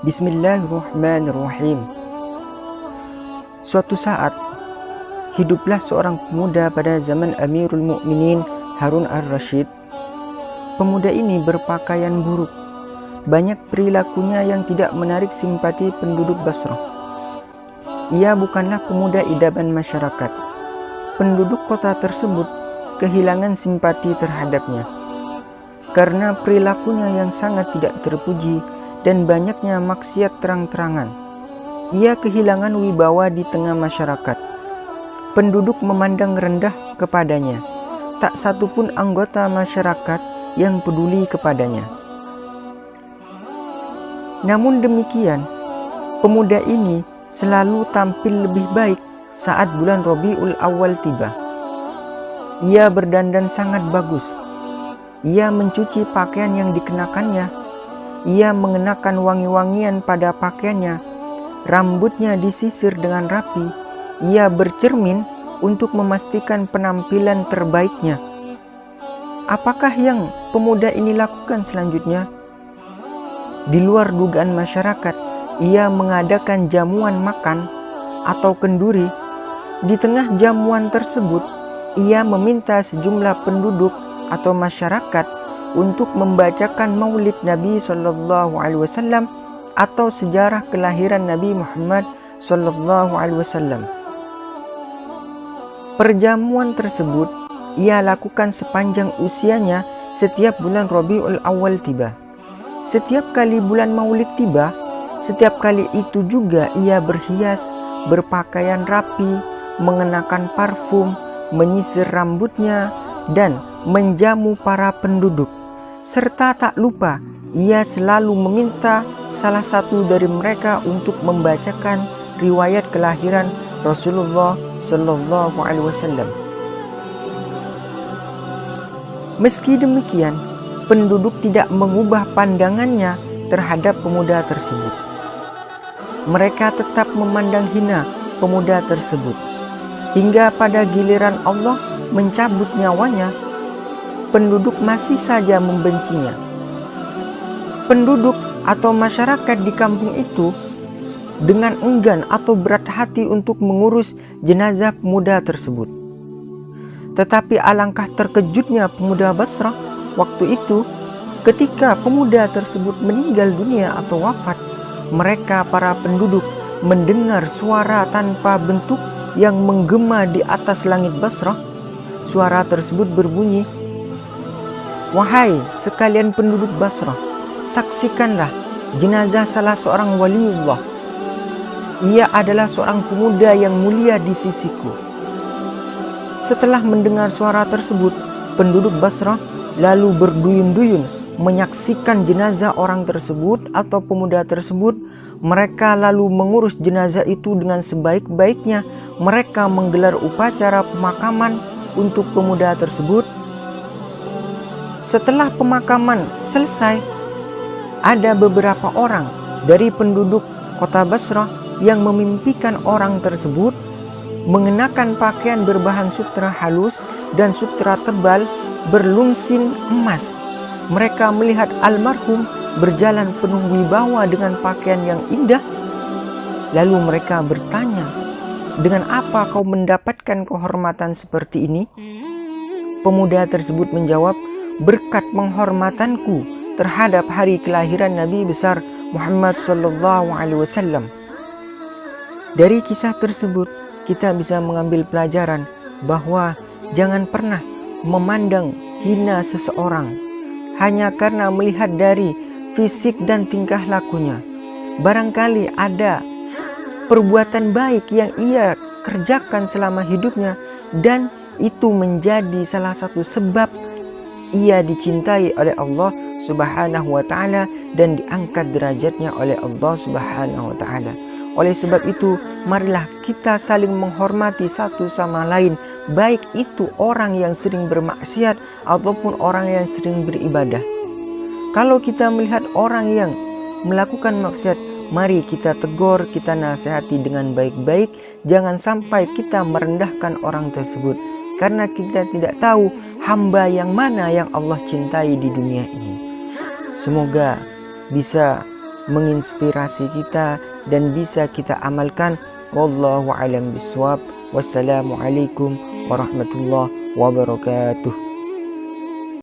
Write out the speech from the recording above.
Bismillahirrahmanirrahim. Suatu saat, hiduplah seorang pemuda pada zaman Amirul Mukminin Harun ar-Rashid. Pemuda ini berpakaian buruk. Banyak perilakunya yang tidak menarik simpati penduduk Basrah. Ia bukanlah pemuda idaman masyarakat. Penduduk kota tersebut kehilangan simpati terhadapnya karena perilakunya yang sangat tidak terpuji dan banyaknya maksiat terang-terangan. Ia kehilangan wibawa di tengah masyarakat. Penduduk memandang rendah kepadanya. Tak satu pun anggota masyarakat yang peduli kepadanya. Namun demikian, pemuda ini selalu tampil lebih baik saat bulan Robiul Awal tiba. Ia berdandan sangat bagus, ia mencuci pakaian yang dikenakannya. Ia mengenakan wangi-wangian pada pakaiannya. Rambutnya disisir dengan rapi. Ia bercermin untuk memastikan penampilan terbaiknya. Apakah yang pemuda ini lakukan selanjutnya? Di luar dugaan masyarakat, ia mengadakan jamuan makan atau kenduri. Di tengah jamuan tersebut, ia meminta sejumlah penduduk atau masyarakat untuk membacakan maulid Nabi Shallallahu Alaihi Wasallam atau sejarah kelahiran Nabi Muhammad Shallallahu Alaihi Wasallam. Perjamuan tersebut ia lakukan sepanjang usianya setiap bulan Rabiul Awal tiba. Setiap kali bulan Maulid tiba, setiap kali itu juga ia berhias, berpakaian rapi, mengenakan parfum, menyisir rambutnya, dan menjamu para penduduk. Serta tak lupa, ia selalu meminta salah satu dari mereka untuk membacakan riwayat kelahiran Rasulullah Shallallahu Alaihi Wasallam. Meski demikian, penduduk tidak mengubah pandangannya terhadap pemuda tersebut. Mereka tetap memandang hina pemuda tersebut. Hingga pada giliran Allah mencabut nyawanya, penduduk masih saja membencinya. Penduduk atau masyarakat di kampung itu dengan enggan atau berat hati untuk mengurus jenazah pemuda tersebut. Tetapi alangkah terkejutnya pemuda Basrah waktu itu ketika pemuda tersebut meninggal dunia atau wafat. Mereka para penduduk mendengar suara tanpa bentuk yang menggema di atas langit Basrah Suara tersebut berbunyi, Wahai sekalian penduduk Basrah, saksikanlah jenazah salah seorang waliullah. Ia adalah seorang pemuda yang mulia di sisiku. Setelah mendengar suara tersebut, penduduk Basrah lalu berduyun-duyun menyaksikan jenazah orang tersebut atau pemuda tersebut. Mereka lalu mengurus jenazah itu dengan sebaik-baiknya. Mereka menggelar upacara pemakaman untuk pemuda tersebut. Setelah pemakaman selesai, ada beberapa orang dari penduduk kota Basrah yang memimpikan orang tersebut mengenakan pakaian berbahan sutra halus dan sutra tebal berlungsin emas. Mereka melihat almarhum berjalan penuh wibawa dengan pakaian yang indah. Lalu mereka bertanya, dengan apa kau mendapatkan kehormatan seperti ini? Pemuda tersebut menjawab, berkat penghormatanku terhadap hari kelahiran Nabi besar Muhammad sallallahu alaihi wasallam. Dari kisah tersebut, kita bisa mengambil pelajaran bahwa jangan pernah memandang hina seseorang hanya karena melihat dari fisik dan tingkah lakunya. Barangkali ada perbuatan baik yang ia kerjakan selama hidupnya dan itu menjadi salah satu sebab ia dicintai oleh Allah Subhanahu wa taala dan diangkat derajatnya oleh Allah Subhanahu wa taala. Oleh sebab itu, marilah kita saling menghormati satu sama lain, baik itu orang yang sering bermaksiat ataupun orang yang sering beribadah. Kalau kita melihat orang yang melakukan maksiat, Mari kita tegur, kita nasihati dengan baik-baik. Jangan sampai kita merendahkan orang tersebut. Karena kita tidak tahu hamba yang mana yang Allah cintai di dunia ini. Semoga bisa menginspirasi kita dan bisa kita amalkan. Wallahu alam biswab. Wassalamualaikum warahmatullahi wabarakatuh.